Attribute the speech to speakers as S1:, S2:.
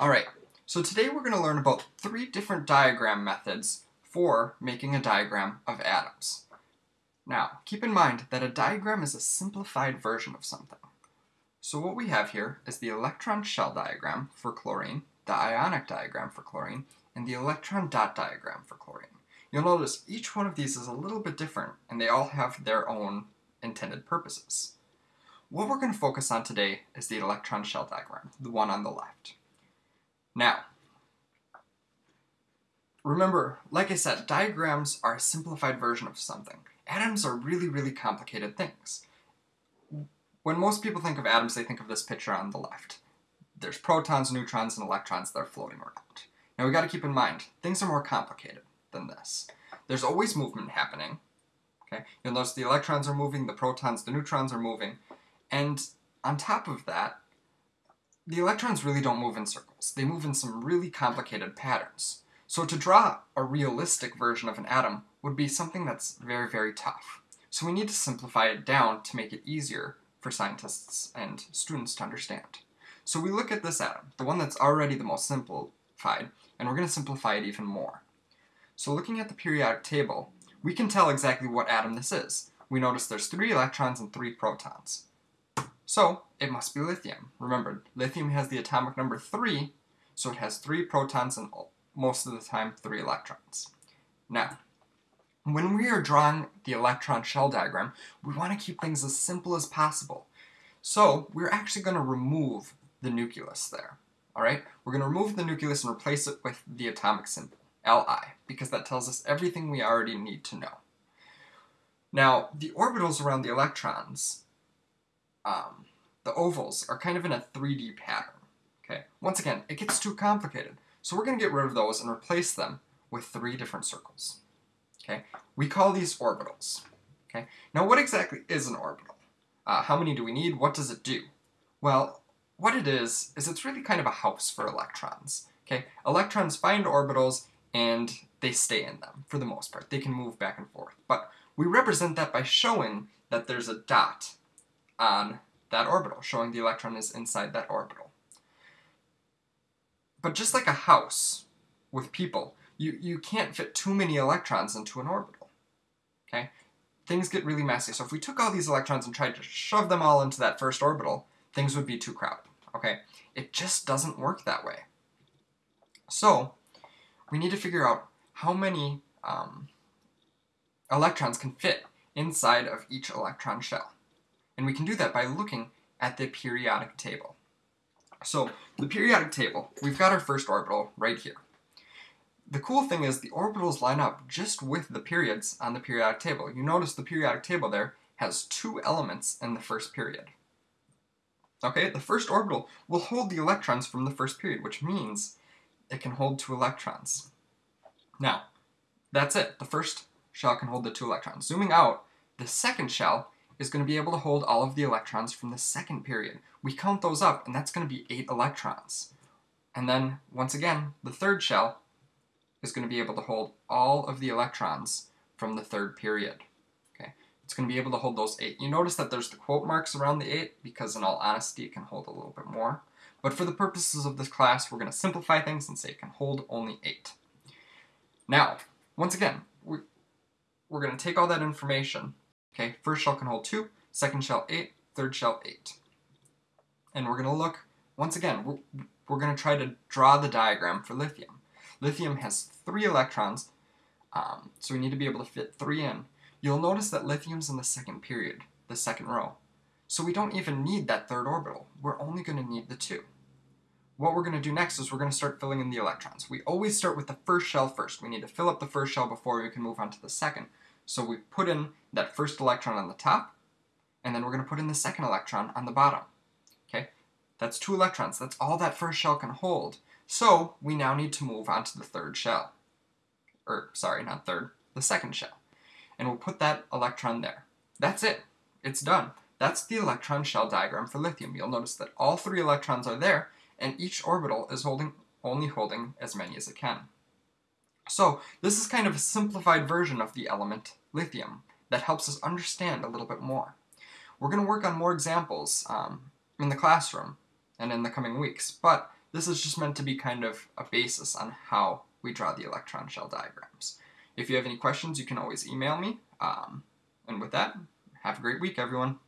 S1: Alright, so today we're going to learn about three different diagram methods for making a diagram of atoms. Now, keep in mind that a diagram is a simplified version of something. So what we have here is the electron shell diagram for chlorine, the ionic diagram for chlorine, and the electron dot diagram for chlorine. You'll notice each one of these is a little bit different, and they all have their own intended purposes. What we're going to focus on today is the electron shell diagram, the one on the left. Now, remember, like I said, diagrams are a simplified version of something. Atoms are really, really complicated things. When most people think of atoms, they think of this picture on the left. There's protons, neutrons, and electrons that are floating around. Now we got to keep in mind, things are more complicated than this. There's always movement happening. Okay, You'll notice the electrons are moving, the protons, the neutrons are moving, and on top of that, the electrons really don't move in circles. They move in some really complicated patterns. So to draw a realistic version of an atom would be something that's very, very tough. So we need to simplify it down to make it easier for scientists and students to understand. So we look at this atom, the one that's already the most simplified, and we're going to simplify it even more. So looking at the periodic table, we can tell exactly what atom this is. We notice there's three electrons and three protons. So it must be lithium. Remember, lithium has the atomic number 3, so it has 3 protons and most of the time 3 electrons. Now, when we are drawing the electron shell diagram, we want to keep things as simple as possible. So we're actually going to remove the nucleus there. Alright? We're going to remove the nucleus and replace it with the atomic symbol, Li, because that tells us everything we already need to know. Now, the orbitals around the electrons um, the ovals are kind of in a 3D pattern. Okay, once again, it gets too complicated. So we're going to get rid of those and replace them with three different circles. Okay, we call these orbitals. Okay, now what exactly is an orbital? Uh, how many do we need? What does it do? Well, what it is, is it's really kind of a house for electrons. Okay, electrons find orbitals and they stay in them for the most part. They can move back and forth. But we represent that by showing that there's a dot on that orbital, showing the electron is inside that orbital. But just like a house with people, you, you can't fit too many electrons into an orbital. Okay? Things get really messy. So if we took all these electrons and tried to shove them all into that first orbital, things would be too crowded. Okay? It just doesn't work that way. So, we need to figure out how many um, electrons can fit inside of each electron shell. And we can do that by looking at the periodic table. So, the periodic table, we've got our first orbital right here. The cool thing is the orbitals line up just with the periods on the periodic table. You notice the periodic table there has two elements in the first period. Okay, the first orbital will hold the electrons from the first period, which means it can hold two electrons. Now, that's it. The first shell can hold the two electrons. Zooming out, the second shell is going to be able to hold all of the electrons from the second period. We count those up, and that's going to be 8 electrons. And then, once again, the third shell is going to be able to hold all of the electrons from the third period. Okay, It's going to be able to hold those 8. You notice that there's the quote marks around the 8, because in all honesty, it can hold a little bit more. But for the purposes of this class, we're going to simplify things and say it can hold only 8. Now, once again, we, we're going to take all that information Okay, first shell can hold 2, second shell 8, third shell 8. And we're going to look, once again, we're, we're going to try to draw the diagram for lithium. Lithium has 3 electrons, um, so we need to be able to fit 3 in. You'll notice that lithium's in the second period, the second row. So we don't even need that third orbital. We're only going to need the 2. What we're going to do next is we're going to start filling in the electrons. We always start with the first shell first. We need to fill up the first shell before we can move on to the second. So we put in that first electron on the top, and then we're going to put in the second electron on the bottom. Okay, That's two electrons. That's all that first shell can hold. So we now need to move on to the third shell. Or, sorry, not third, the second shell. And we'll put that electron there. That's it. It's done. That's the electron shell diagram for lithium. You'll notice that all three electrons are there, and each orbital is holding only holding as many as it can. So this is kind of a simplified version of the element lithium that helps us understand a little bit more. We're going to work on more examples um, in the classroom and in the coming weeks, but This is just meant to be kind of a basis on how we draw the electron shell diagrams. If you have any questions, you can always email me. Um, and with that, have a great week, everyone.